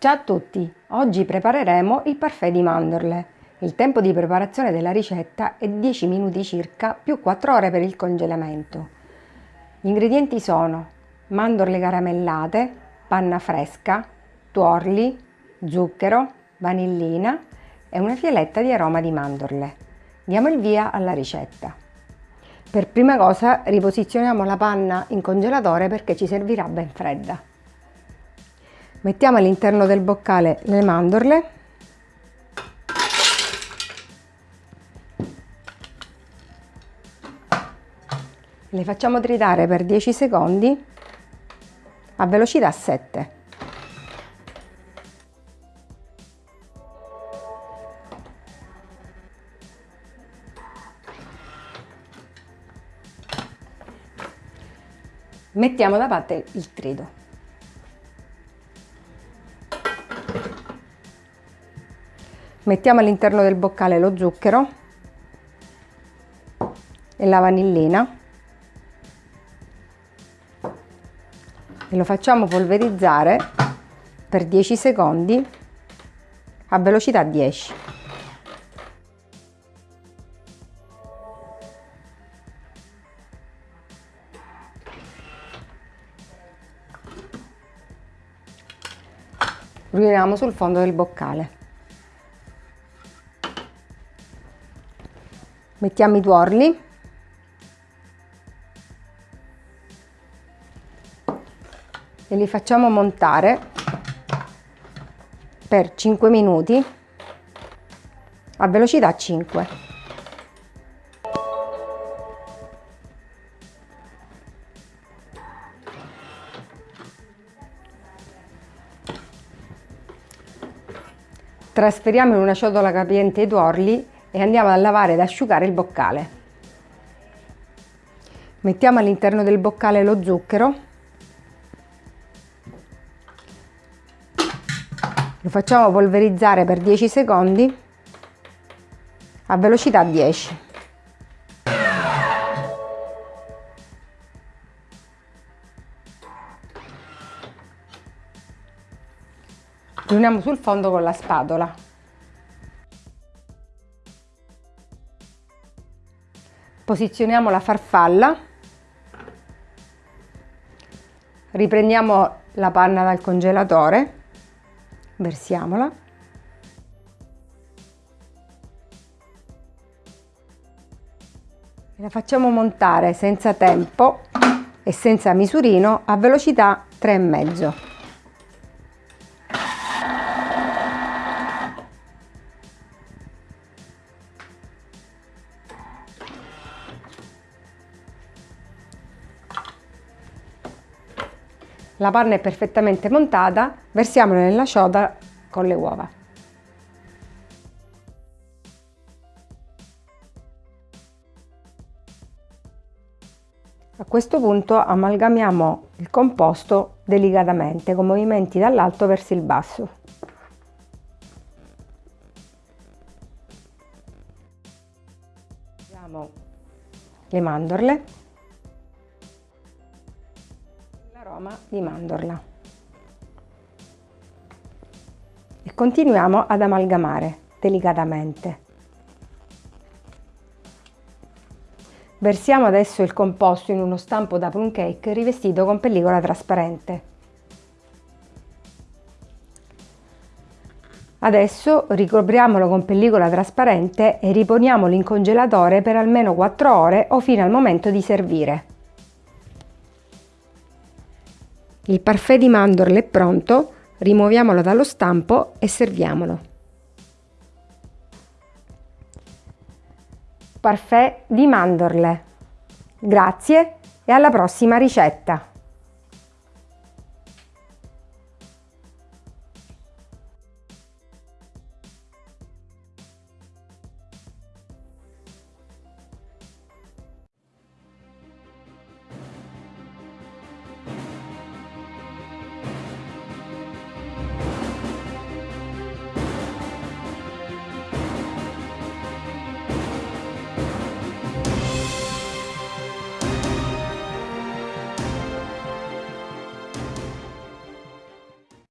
Ciao a tutti! Oggi prepareremo il parfait di mandorle. Il tempo di preparazione della ricetta è 10 minuti circa più 4 ore per il congelamento. Gli ingredienti sono mandorle caramellate, panna fresca, tuorli, zucchero, vanillina e una fialetta di aroma di mandorle. Diamo il via alla ricetta. Per prima cosa riposizioniamo la panna in congelatore perché ci servirà ben fredda. Mettiamo all'interno del boccale le mandorle le facciamo tritare per 10 secondi a velocità 7. Mettiamo da parte il trito. Mettiamo all'interno del boccale lo zucchero e la vanillina e lo facciamo polverizzare per 10 secondi a velocità 10. Riuniamo sul fondo del boccale. Mettiamo i tuorli. E li facciamo montare per 5 minuti a velocità 5 trasferiamo in una ciotola capiente i tuorli e andiamo a lavare ed asciugare il boccale. Mettiamo all'interno del boccale lo zucchero, lo facciamo polverizzare per 10 secondi a velocità 10. Riuniamo sul fondo con la spatola. Posizioniamo la farfalla, riprendiamo la panna dal congelatore, versiamola. La facciamo montare senza tempo e senza misurino a velocità 3,5. La panna è perfettamente montata, versiamola nella ciotola con le uova. A questo punto amalgamiamo il composto delicatamente con movimenti dall'alto verso il basso. Le mandorle di mandorla. E continuiamo ad amalgamare delicatamente. Versiamo adesso il composto in uno stampo da plum cake rivestito con pellicola trasparente. Adesso ricopriamolo con pellicola trasparente e riponiamolo in congelatore per almeno 4 ore o fino al momento di servire. Il parfait di mandorle è pronto, rimuoviamolo dallo stampo e serviamolo. Parfait di mandorle. Grazie e alla prossima ricetta!